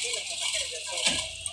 Sedang